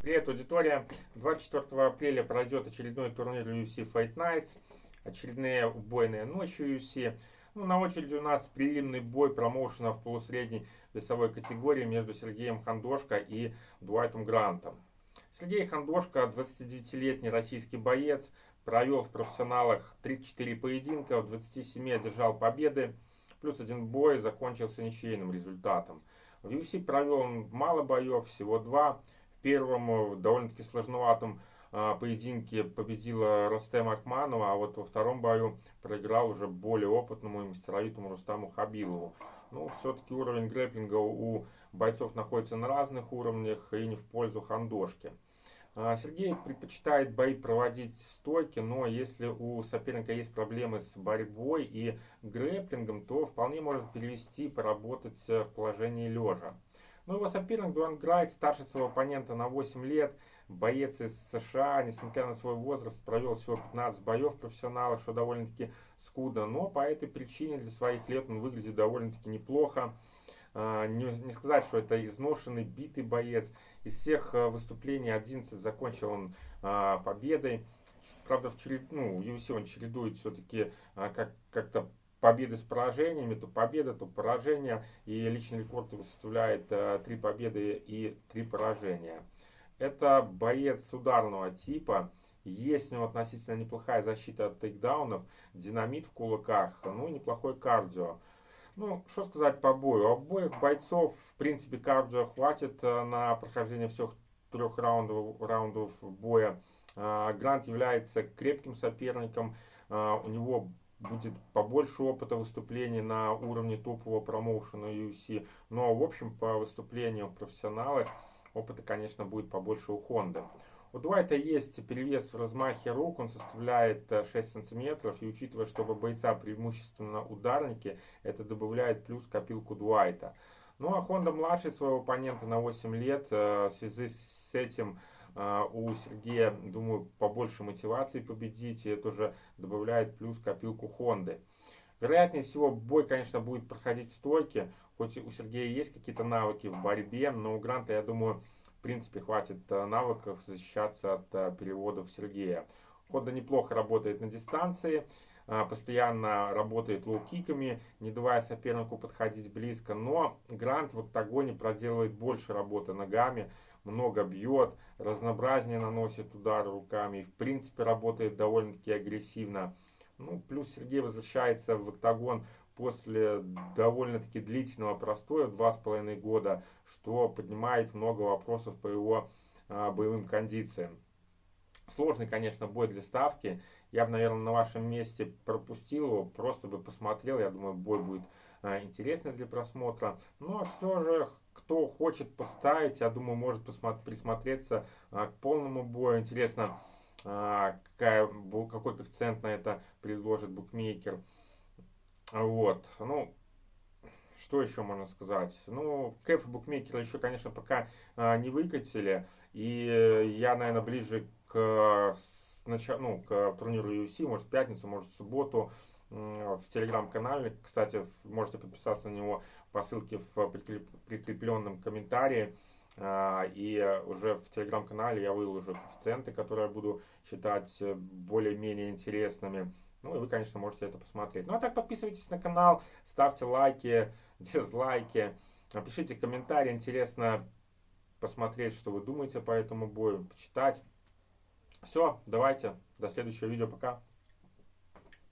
Привет, аудитория! 24 апреля пройдет очередной турнир UFC Fight Nights. Очередные убойные ночи UFC. Ну, на очереди у нас прелимный бой промоушена в полусредней весовой категории между Сергеем Хандошко и Дуайтом Грантом. Сергей Хандошко, 29-летний российский боец, провел в профессионалах 34 поединка, в 27 одержал победы, плюс один бой закончился ничейным результатом. В UFC провел он мало боев, всего два первом довольно-таки сложноватом а, поединке победила Ростем Ахманова, а вот во втором бою проиграл уже более опытному и мастеровитому Рустаму Хабилову. Ну, все-таки уровень грэплинга у бойцов находится на разных уровнях и не в пользу хандошки. А, Сергей предпочитает бои проводить стойки, но если у соперника есть проблемы с борьбой и грэплингом, то вполне может перевести поработать в положении лежа. Но его соперник Дуан Грайт, старше своего оппонента на 8 лет, боец из США, несмотря на свой возраст, провел всего 15 боев профессионалов, что довольно-таки скудно. Но по этой причине для своих лет он выглядит довольно-таки неплохо. А, не, не сказать, что это изношенный, битый боец. Из всех а, выступлений 11 закончил он а, победой. Правда, в черед... ну, UFC он чередует все-таки как, как-то победы с поражениями, то победа, то поражение. И личный рекорд составляет э, 3 победы и 3 поражения. Это боец ударного типа. Есть у него относительно неплохая защита от тейкдаунов, динамит в кулаках, ну и неплохой кардио. Ну, что сказать по бою. У обоих бойцов, в принципе, кардио хватит э, на прохождение всех трех раундов, раундов боя. Э, Грант является крепким соперником. У него будет побольше опыта выступлений на уровне топового промоушена UFC. Но, в общем, по выступлениям профессионалов опыта, конечно, будет побольше у Honda. У Дуайта есть перевес в размахе рук, он составляет 6 э, сантиметров. И учитывая, что у бойца преимущественно ударники, это добавляет плюс копилку Дуайта. Ну а Honda младший своего оппонента на 8 лет. Э, в связи с этим а, у Сергея, думаю, побольше мотивации победить, и это уже добавляет плюс копилку Хонды. Вероятнее всего, бой, конечно, будет проходить в стойке, хоть у Сергея есть какие-то навыки в борьбе, но у Гранта, я думаю, в принципе, хватит э, навыков защищаться от э, переводов Сергея. Хонда неплохо работает на дистанции, э, постоянно работает лоу-киками, не давая сопернику подходить близко, но Грант в октагоне проделывает больше работы ногами, много бьет, разнообразнее наносит удары руками и в принципе работает довольно-таки агрессивно. Ну, плюс Сергей возвращается в октагон после довольно-таки длительного простоя, два с половиной года, что поднимает много вопросов по его а, боевым кондициям. Сложный, конечно, бой для ставки. Я бы, наверное, на вашем месте пропустил его, просто бы посмотрел. Я думаю, бой будет а, интересный для просмотра. Но все же кто хочет поставить, я думаю, может присмотреться а, к полному бою. Интересно, а, какая, какой коэффициент на это предложит букмекер. Вот, ну, что еще можно сказать? Ну, кэф букмекера еще, конечно, пока а, не выкатили. И я, наверное, ближе к, ну, к турниру UFC, может, в пятницу, может, в субботу в телеграм-канале. Кстати, можете подписаться на него по ссылке в прикрепленном комментарии. А, и уже в телеграм-канале я выложу коэффициенты, которые я буду считать э, более-менее интересными. Ну и вы, конечно, можете это посмотреть. Ну а так подписывайтесь на канал, ставьте лайки, дизлайки, пишите комментарии. Интересно посмотреть, что вы думаете по этому бою, почитать. Все, давайте, до следующего видео, пока.